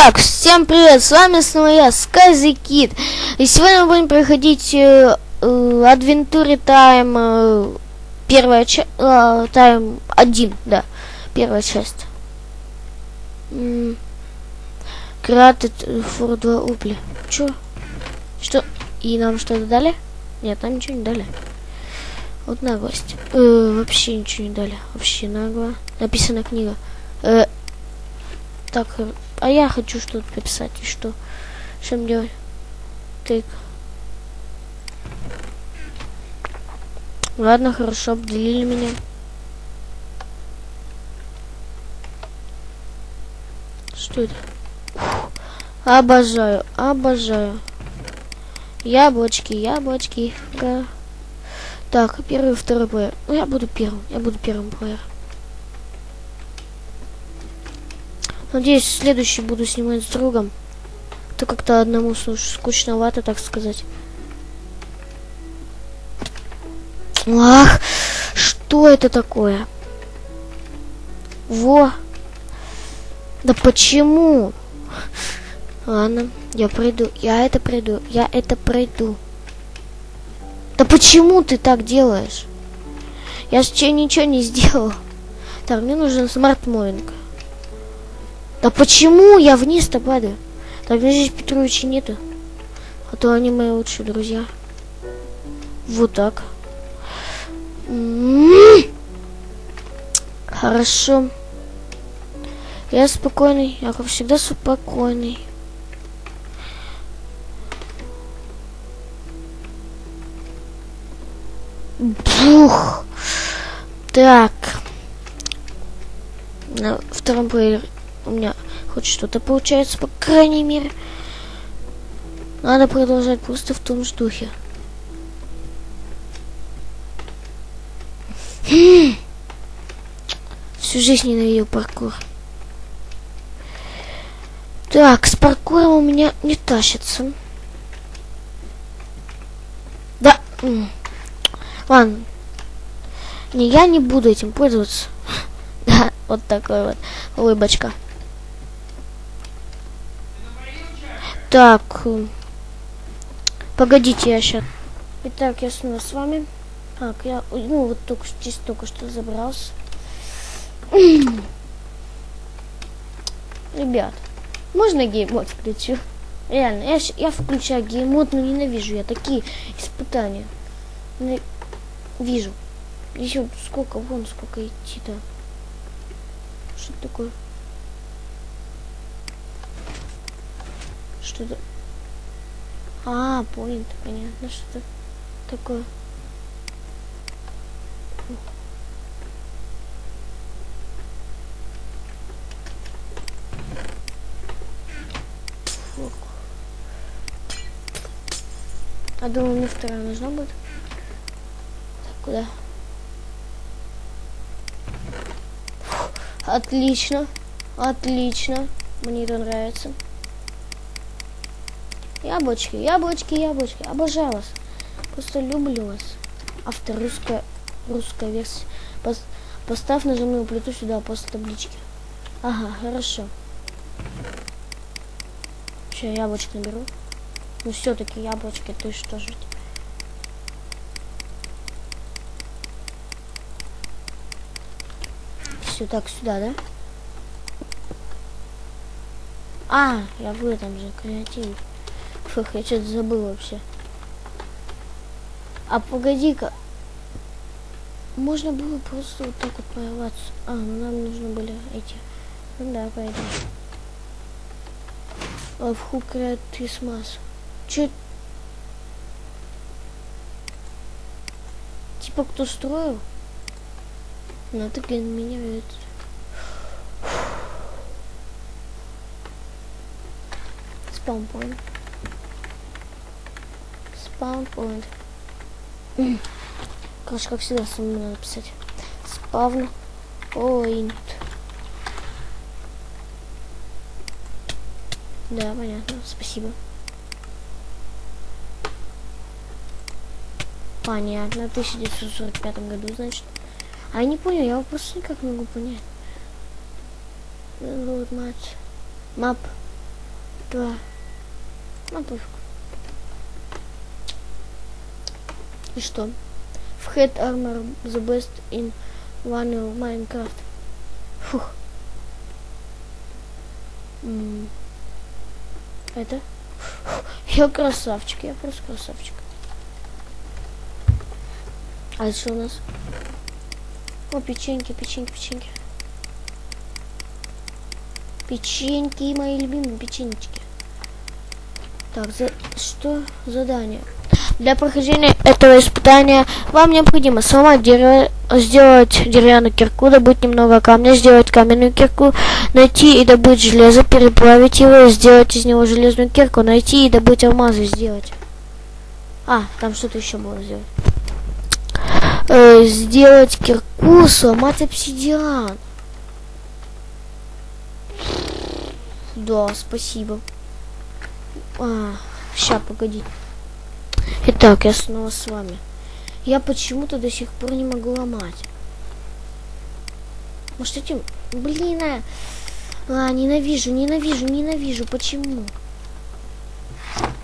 Итак, всем привет, с вами снова я, Скази Кит. И сегодня мы будем проходить э, э, Adventure Time, э, первая часть, э, Time 1, да, первая часть. Created for 2 Упли. Чё? Что? И нам что-то дали? Нет, нам ничего не дали. Вот наглость. Э, вообще ничего не дали. Вообще нагло. Написана книга. Э, так, э, а я хочу что-то написать. И что? Что мне делать? Так. Ладно, хорошо, обделили меня. Что это? Фух. Обожаю, обожаю. Яблочки, яблочки. Да. Так, первый, второй плеер. Ну, я буду первым, я буду первым плеером. Надеюсь, следующий буду снимать с другом. Это как-то одному скучновато, так сказать. Ах, что это такое? Во. Да почему? Ладно, я пройду. Я это пройду. Я это пройду. Да почему ты так делаешь? Я же ничего не сделал. Так, мне нужен Smart Moving. Да почему я вниз-то падаю? Так, здесь Петровича нету. А то они мои лучшие друзья. Вот так. М-м-м. Хорошо. Я спокойный. Я, как всегда, спокойный. Бух. Так. На втором плеере что-то получается, по крайней мере. Надо продолжать просто в том же духе. Всю жизнь ненавидел паркур. Так, с паркуром у меня не тащится. Да. Ладно. Не, я не буду этим пользоваться. Да, вот такой вот улыбочка. Так. Погодите, я сейчас. Итак, я снова с вами. Так, я, ну, вот только здесь только что забрался. Ребят, можно геймод включу? Реально, я, я включаю геймод, но ненавижу я такие испытания. Вижу. Еще сколько, вон сколько идти-то. Что такое? Что-то... А, понял, понятно, что такое. А думаю, мне вторая нужна будет. Так, куда? Фу, отлично. Отлично. Мне это нравится. Яблочки, яблочки, яблочки. Обожаю вас. Просто люблю вас. Автор русская, русская версия. Пос, поставь нажимную плиту сюда после таблички. Ага, хорошо. Сейчас яблочко наберу. Ну все-таки яблочки, ты что же? Все так сюда, да? А, я в этом же креативе. Фух, я что-то забыл вообще. А погоди-ка. Можно было просто вот так вот порваться. А, ну нам нужно были эти. Ну да, пойдем. А в Хукрет Крисмас. Че? Типа кто строил? Ну ты, блин, меня ведь. Спаунпоинт. Спаунпоинт. Короче, как всегда, самому надо писать. Спавн point. Да, понятно. Спасибо. Понятно. В 1945 году, значит. А я не понял, я просто никак не могу понять. Вот мать. Мап. два. Ну. И что? В Head Armor the best in Vanilla Minecraft. Фух. М. Это? Я красавчик, я просто красавчик. А что у нас? О, печеньки, печеньки, печеньки. Печеньки, мои любимые печенечки. Так, за... что? Задание. Для прохождения этого испытания вам необходимо сломать дерево, сделать деревянную кирку, добыть немного камня, сделать каменную кирку, найти и добыть железо, переплавить его сделать из него железную кирку, найти и добыть алмазы, сделать. А, там что-то еще было сделать. Э, сделать кирку, сломать обсидиан. Да, спасибо. А, ща, погоди. Итак, я снова с вами. Я почему-то до сих пор не могу ломать. Может этим... Блин, а... а ненавижу, ненавижу, ненавижу. Почему?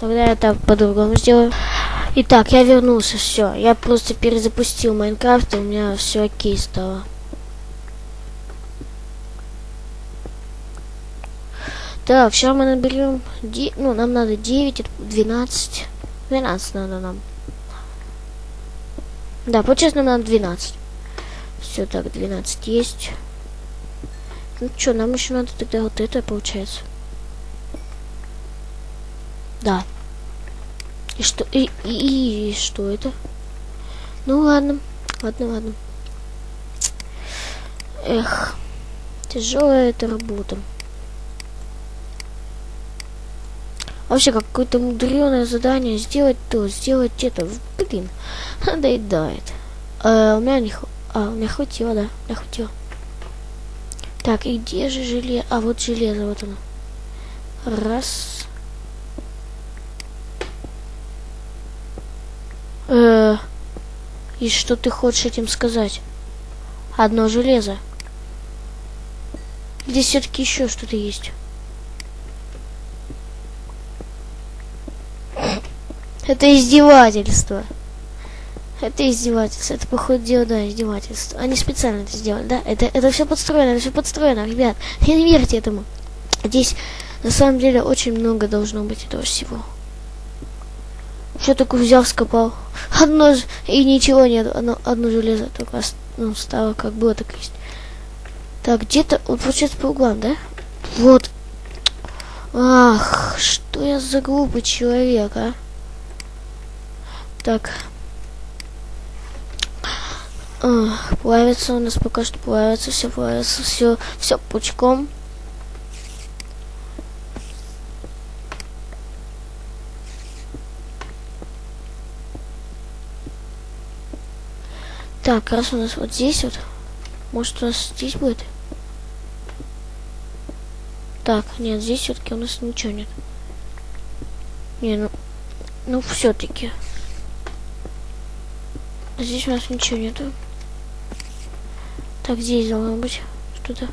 Тогда я так по-другому сделаю. Итак, я вернулся, все. Я просто перезапустил Майнкрафт, и у меня все окей стало. Так, сейчас мы наберем... Ну, нам надо 9, 12. 12 надо нам. Да, получается нам надо 12. Все, так, 12 есть. Ну что, нам еще надо тогда вот это, получается. Да. И что, и, и, и что это? Ну ладно, ладно, ладно. Эх, тяжелая эта работа. Вообще какое-то мудреное задание сделать то, сделать это. Блин, надоедает. А, у меня не а, у меня хватило, да, у меня хватило. Так, и где же железо? А, вот железо, вот оно. Раз. Э, и что ты хочешь этим сказать? Одно железо. Здесь все-таки еще что-то есть. Это издевательство. Это издевательство. Это, походу, да, издевательство. Они специально это сделали, да? Это, это все подстроено, это все подстроено, ребят. Не верьте этому. Здесь, на самом деле, очень много должно быть этого всего. Что такое взял, скопал? Одно и ничего нет. Одно, одно железо только ну, стало, как было, так есть. Так, где-то, вот получается по углам, да? Вот. Ах, что я за глупый человек, а? Так. А, плавится у нас пока что плавится, все плавится, все, все пучком. Так, раз у нас вот здесь вот, может у нас здесь будет? Так, нет, здесь все-таки у нас ничего нет. Не, ну, ну все-таки. Здесь у нас ничего нету. Так, здесь должно быть что-то.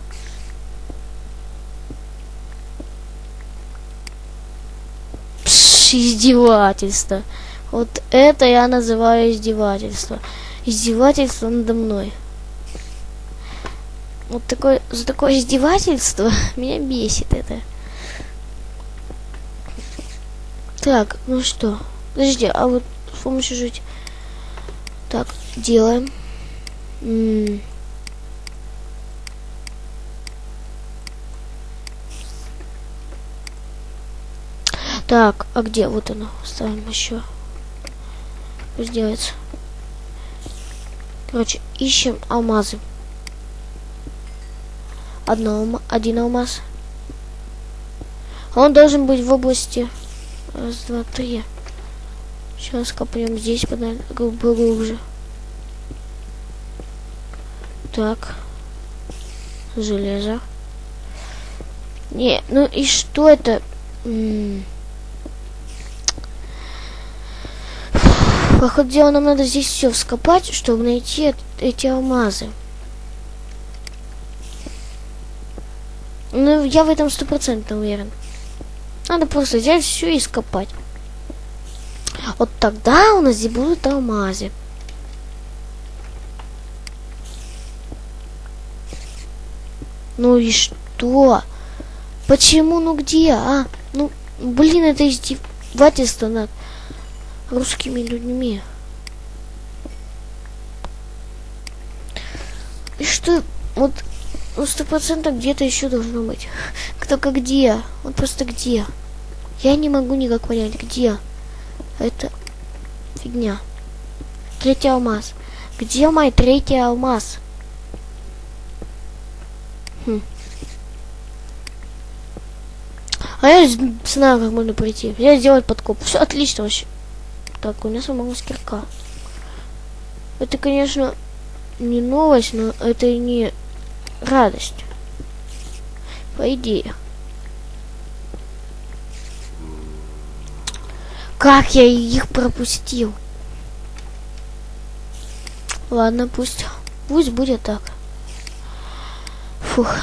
Издевательство. Вот это я называю издевательство. Издевательство надо мной. Вот такое, за такое издевательство меня бесит это. Так, ну что? Подожди, а вот с помощью жить так, делаем. М -м так, а где? Вот оно. Ставим еще. Пусть делается. Короче, ищем алмазы. Одно, один алмаз. Он должен быть в области. Раз, два, три. Сейчас копнем здесь поглубже. Так. Железо. Не, ну и что это? Походу дела нам надо здесь все вскопать, чтобы найти эти алмазы. Ну, я в этом стопроцентно уверен. Надо просто взять все и скопать. Вот тогда у нас здесь будут алмазы. Ну и что? Почему? Ну где, а? Ну, блин, это издевательство над русскими людьми. И что? Вот ну, сто процентов где-то еще должно быть. Только где? Вот просто где? Я не могу никак понять, где. Это фигня. Третий алмаз. Где мой третий алмаз? Хм. А я знаю, как можно пройти. Я сделать подкоп. Все отлично вообще. Так, у меня сломалась кирка. Это, конечно, не новость, но это не радость. По идее. Как я их пропустил? Ладно, пусть. Пусть будет так. Фух.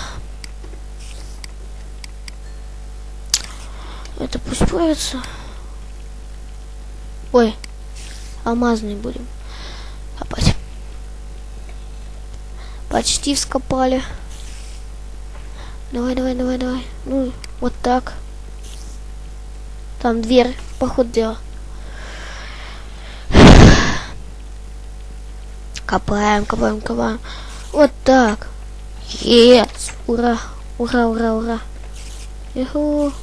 Это пусть появится. Ой, алмазный будем копать. Почти вскопали. Давай, давай, давай, давай. Ну, вот так. Там дверь, поход дела. Копаем, копаем, копаем. Вот так. Yes! Ура! Ура, ура, ура. Иху.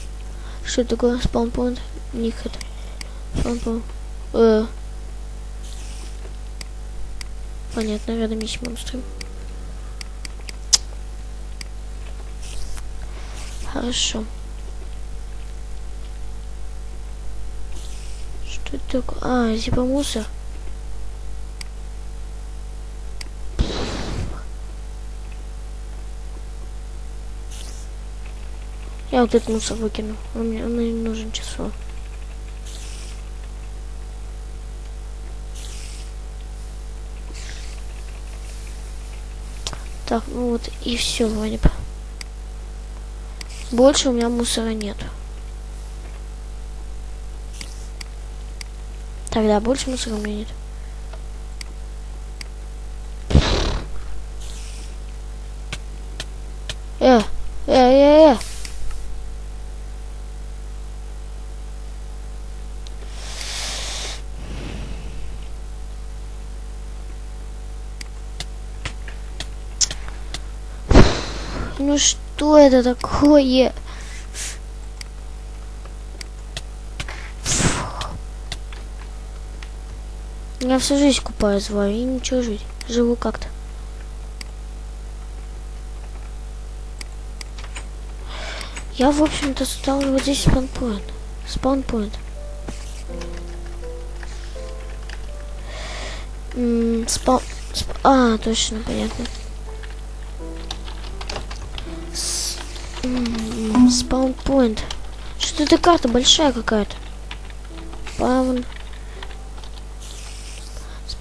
Что такое спаунпоинт? Никот. Спаунпоинт. Э. Понятно, рядом есть монстры. Хорошо. Что такое? А, типа мусор. Я вот этот мусор выкину. Он мне, он мне не нужен число. Так, ну вот и все бы. Больше у меня мусора нет. Тогда больше мусора у меня нет. Э, э, э, э. Ну что? Это такое? Я всю жизнь купаюсь в и ничего жить. Живу как-то. Я, в общем-то, стал вот здесь спаунпоинт. Спаунпоинт. Спаун... Сп... А, точно, понятно. Спаунпоинт. Что это карта большая какая-то? Спаун.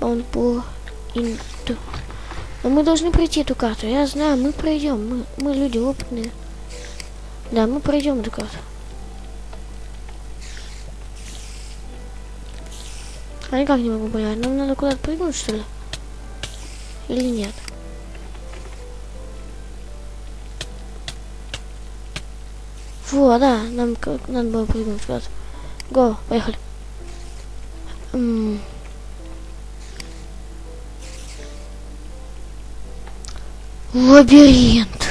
Спаунпол. Инту. Но мы должны пройти эту карту. Я знаю, мы пройдем. Мы, мы люди опытные. Да, мы пройдем эту карту. А никак не могу понять. Нам надо куда-то прыгнуть, что ли? Или нет? Фу, а да, нам как надо было прыгнуть раз. Го, поехали. М Лабиринт.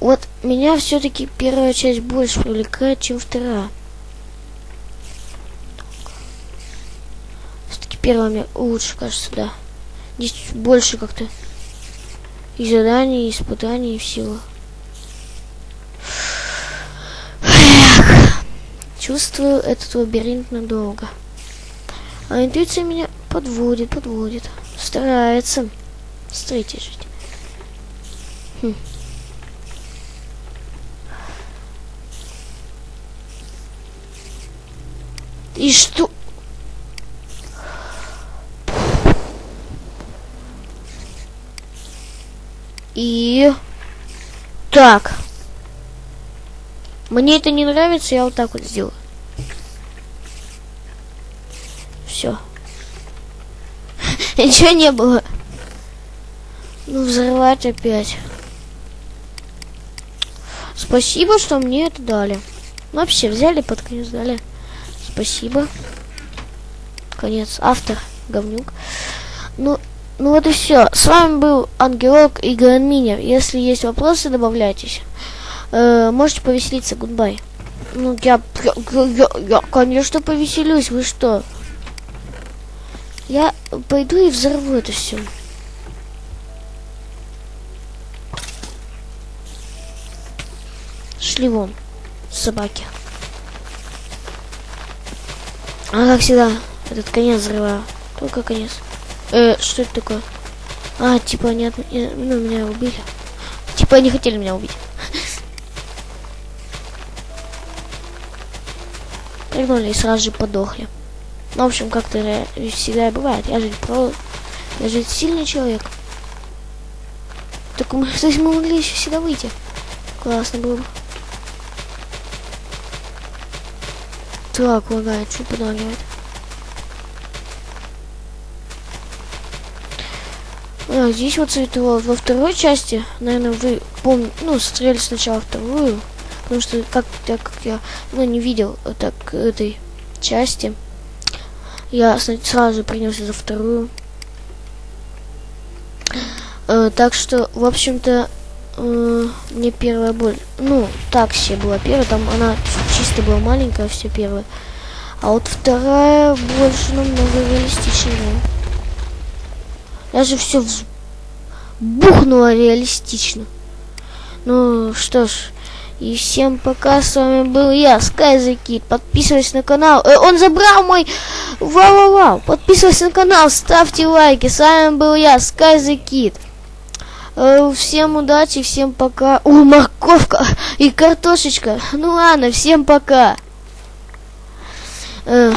Вот меня все-таки первая часть больше привлекает, чем вторая. Все-таки первая мне лучше, кажется, да. Здесь больше как-то и заданий, и испытаний, и всего. Чувствую этот лабиринт надолго. А интуиция меня подводит, подводит. Старается. Смотрите, жить. И что? И... Так. Мне это не нравится, я вот так вот сделаю. Все. Ничего не было. Ну, взрывать опять. Спасибо, что мне это дали. Вообще, взяли под конец, дали. Спасибо. Конец. Автор. Говнюк. Ну, ну вот и все. С вами был Ангелок и Гранминер. Если есть вопросы, добавляйтесь. Э, можете повеселиться. Goodbye. Ну, я, я, я, я, конечно, повеселюсь. Вы что? Я пойду и взорву это все. Шли вон, собаки. А как всегда, этот конец взрываю. Только конец. Э, что это такое? А, типа они от... ну, меня убили. Типа они хотели меня убить. Прыгнули и сразу же подохли. Ну, в общем, как-то всегда бывает. Я же про... Я же сильный человек. Так мы, то есть мы могли еще сюда выйти. Классно было бы. Так, лагает, что подлагивает? А, здесь вот цветово. Во второй части, наверное, вы помните, ну, стреляли сначала вторую, потому что как, так как я, ну, не видел так этой части, я сразу принялся за вторую. Э, так что, в общем-то, мне первая боль, ну, так себе была первая, там она чисто была маленькая, все первая. А вот вторая больше намного реалистичнее. Даже все вз... бухнуло реалистично. Ну что ж, и всем пока, с вами был я, Скайзакит. Подписывайтесь на канал. Э, он забрал мой... Вау-вау-вау. Подписывайтесь на канал, ставьте лайки. С вами был я, Скайзакит. Э, всем удачи, всем пока. О, морковка и картошечка. Ну ладно, всем пока. Э,